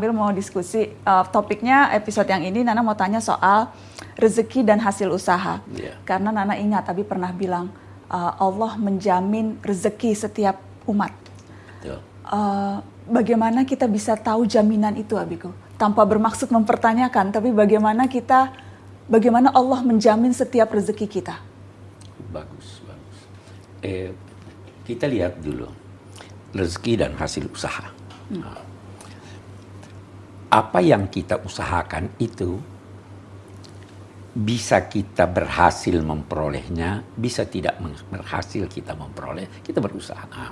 Sambil mau diskusi uh, topiknya episode yang ini Nana mau tanya soal rezeki dan hasil usaha. Yeah. Karena Nana ingat Abi pernah bilang uh, Allah menjamin rezeki setiap umat. Uh, bagaimana kita bisa tahu jaminan itu Abiku? Tanpa bermaksud mempertanyakan, tapi bagaimana kita bagaimana Allah menjamin setiap rezeki kita? Bagus, bagus. Eh, kita lihat dulu rezeki dan hasil usaha. Hmm apa yang kita usahakan itu bisa kita berhasil memperolehnya, bisa tidak berhasil kita memperoleh, kita berusaha.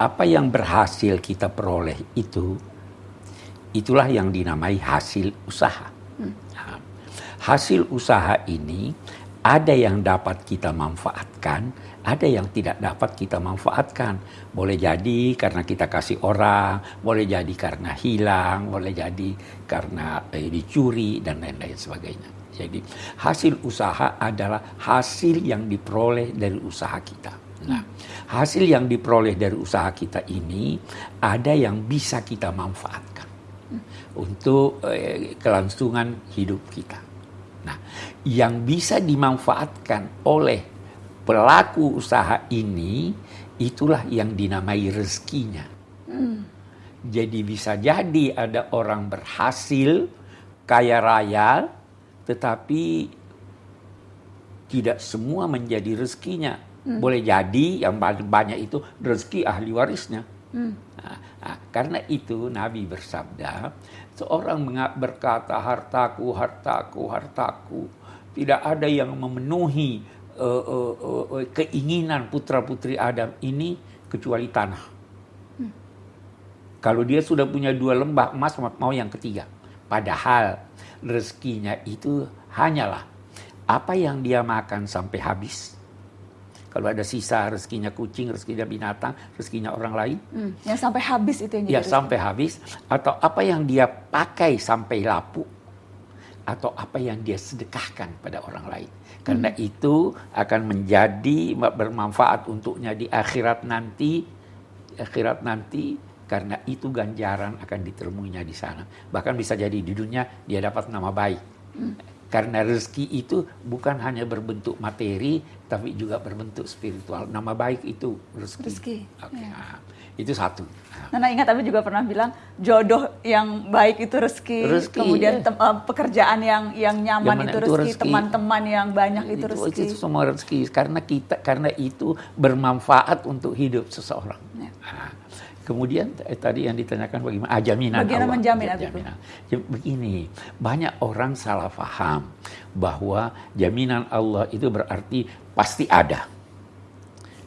Apa yang berhasil kita peroleh itu, itulah yang dinamai hasil usaha. Hmm. hasil usaha ini ada yang dapat kita manfaatkan, ada yang tidak dapat kita manfaatkan. Boleh jadi karena kita kasih orang, boleh jadi karena hilang, boleh jadi karena eh, dicuri dan lain-lain sebagainya. Jadi hasil usaha adalah hasil yang diperoleh dari usaha kita. Nah, hasil yang diperoleh dari usaha kita ini ada yang bisa kita manfaatkan untuk eh, kelangsungan hidup kita. Nah, yang bisa dimanfaatkan oleh pelaku usaha ini itulah yang dinamai rezekinya. Hmm. Jadi bisa jadi ada orang berhasil kaya raya, tetapi tidak semua menjadi rezekinya. Hmm. Boleh jadi yang banyak itu rezeki ahli warisnya. Hmm. Nah, karena itu Nabi bersabda, Seorang berkata hartaku, hartaku, hartaku. Tidak ada yang memenuhi uh, uh, uh, keinginan putra-putri Adam ini kecuali tanah. Hmm. Kalau dia sudah punya dua lembah emas, mau yang ketiga. Padahal rezekinya itu hanyalah apa yang dia makan sampai habis kalau ada sisa rezekinya kucing, rezekinya binatang, rezekinya orang lain. Hmm, yang sampai habis itu yang Ya sampai habis. Atau apa yang dia pakai sampai lapuk. Atau apa yang dia sedekahkan pada orang lain. Karena hmm. itu akan menjadi bermanfaat untuknya di akhirat nanti. Akhirat nanti karena itu ganjaran akan ditemuinya di sana. Bahkan bisa jadi di dunia dia dapat nama baik. Hmm. Karena rezeki itu bukan hanya berbentuk materi, tapi juga berbentuk spiritual. Nama baik itu rezeki. rezeki. Okay. Ya. Nah, itu satu. Nana ingat tapi juga pernah bilang jodoh yang baik itu rezeki, rezeki kemudian ya. uh, pekerjaan yang yang nyaman itu rezeki, teman-teman yang banyak itu, itu rezeki. Itu semua rezeki karena kita karena itu bermanfaat untuk hidup seseorang. Ya. Nah, Kemudian eh, tadi yang ditanyakan bagaimana ah, jaminan Bagaimana Allah. menjamin jaminan. Begini, banyak orang salah faham bahwa jaminan Allah itu berarti pasti ada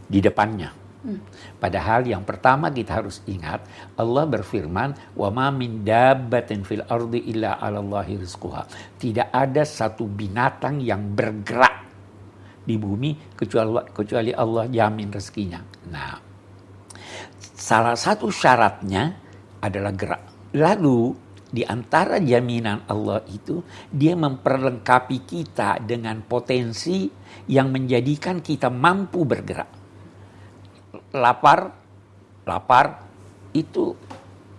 di depannya. Hmm. Padahal yang pertama kita harus ingat Allah berfirman wa ma min dabbatin fil ardi illa 'ala Allahi rizquha. Tidak ada satu binatang yang bergerak di bumi kecuali kecuali Allah jamin rezekinya. Nah, Salah satu syaratnya adalah gerak. Lalu di antara jaminan Allah itu dia memperlengkapi kita dengan potensi yang menjadikan kita mampu bergerak. Lapar, lapar itu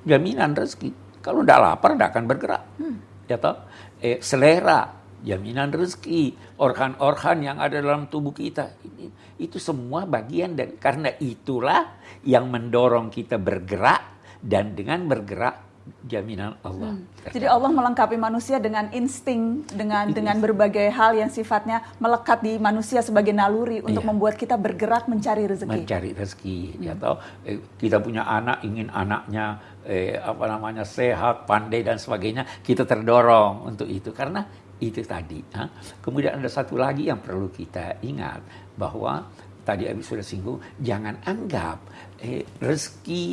jaminan rezeki. Kalau tidak lapar tidak akan bergerak. Hmm. Ya toh? Eh, selera jaminan rezeki, organ-organ yang ada dalam tubuh kita. Ini, itu semua bagian dan karena itulah yang mendorong kita bergerak dan dengan bergerak jaminan Allah. Hmm. Jadi Allah melengkapi manusia dengan insting, dengan It dengan berbagai hal yang sifatnya melekat di manusia sebagai naluri untuk iya. membuat kita bergerak mencari rezeki. Mencari rezeki, hmm. tahu. Eh, kita punya anak ingin anaknya eh, apa namanya sehat, pandai dan sebagainya, kita terdorong untuk itu karena itu tadi. Ha? Kemudian ada satu lagi yang perlu kita ingat bahwa tadi Abi sudah singgung, jangan anggap eh, rezeki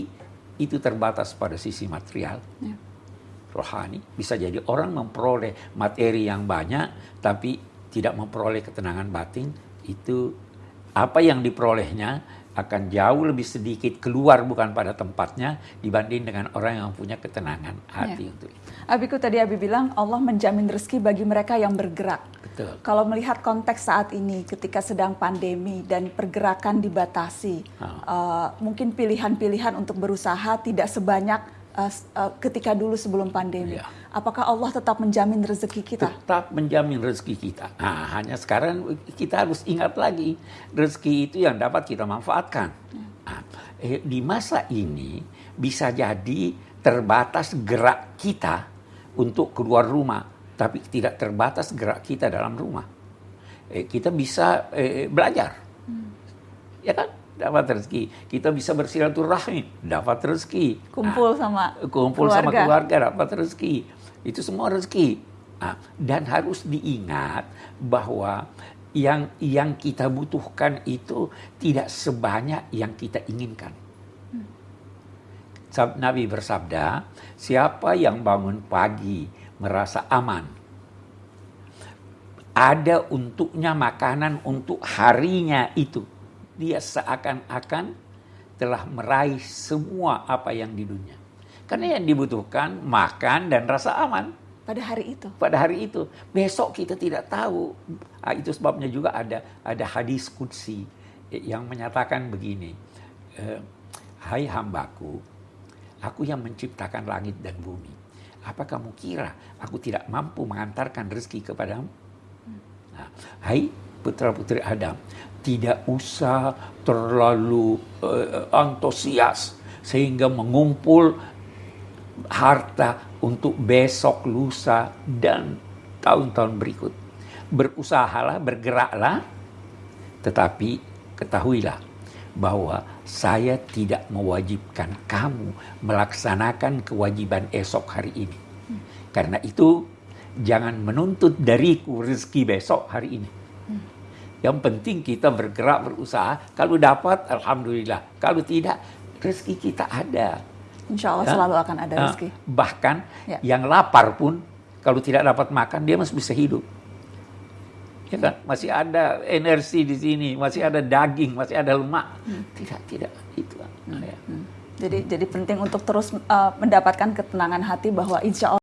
itu terbatas pada sisi material. Ya. Rohani bisa jadi orang memperoleh materi yang banyak tapi tidak memperoleh ketenangan batin itu apa yang diperolehnya akan jauh lebih sedikit keluar bukan pada tempatnya dibanding dengan orang yang punya ketenangan hati ya. untuk itu. Abiku tadi Abi bilang Allah menjamin rezeki bagi mereka yang bergerak. Betul. Kalau melihat konteks saat ini ketika sedang pandemi dan pergerakan dibatasi, oh. uh, mungkin pilihan-pilihan untuk berusaha tidak sebanyak uh, uh, ketika dulu sebelum pandemi? Ya. Apakah Allah tetap menjamin rezeki kita? Tetap menjamin rezeki kita. Nah, hanya sekarang kita harus ingat lagi rezeki itu yang dapat kita manfaatkan. Nah, eh, di masa ini bisa jadi terbatas gerak kita untuk keluar rumah, tapi tidak terbatas gerak kita dalam rumah. Eh, kita bisa eh, belajar, hmm. ya kan? dapat rezeki. Kita bisa bersilaturahmi, dapat rezeki. Kumpul sama kumpul keluarga. sama keluarga dapat rezeki. Itu semua rezeki. Nah, dan harus diingat bahwa yang yang kita butuhkan itu tidak sebanyak yang kita inginkan. Nabi bersabda, siapa yang bangun pagi merasa aman, ada untuknya makanan untuk harinya itu dia seakan-akan telah meraih semua apa yang di dunia. Karena yang dibutuhkan makan dan rasa aman. Pada hari itu. Pada hari itu. Besok kita tidak tahu. Nah, itu sebabnya juga ada ada hadis kudsi yang menyatakan begini. Eh, Hai hambaku, aku yang menciptakan langit dan bumi. Apa kamu kira aku tidak mampu mengantarkan rezeki kepadamu? Nah, hai putra-putri Adam, tidak usah terlalu uh, antusias sehingga mengumpul harta untuk besok, lusa, dan tahun-tahun berikut. Berusahalah, bergeraklah, tetapi ketahuilah bahwa saya tidak mewajibkan kamu melaksanakan kewajiban esok hari ini. Karena itu, jangan menuntut dariku rezeki besok hari ini yang penting kita bergerak, berusaha. Kalau dapat, Alhamdulillah. Kalau tidak, rezeki kita ada. Insya Allah ya? selalu akan ada ah, rezeki. Bahkan ya. yang lapar pun, kalau tidak dapat makan, dia masih bisa hidup. Ya kan? Masih ada energi di sini, masih ada daging, masih ada lemak. Hmm. Tidak, tidak. Itu. Hmm. Ya. Hmm. Jadi, jadi penting untuk terus uh, mendapatkan ketenangan hati bahwa insya Allah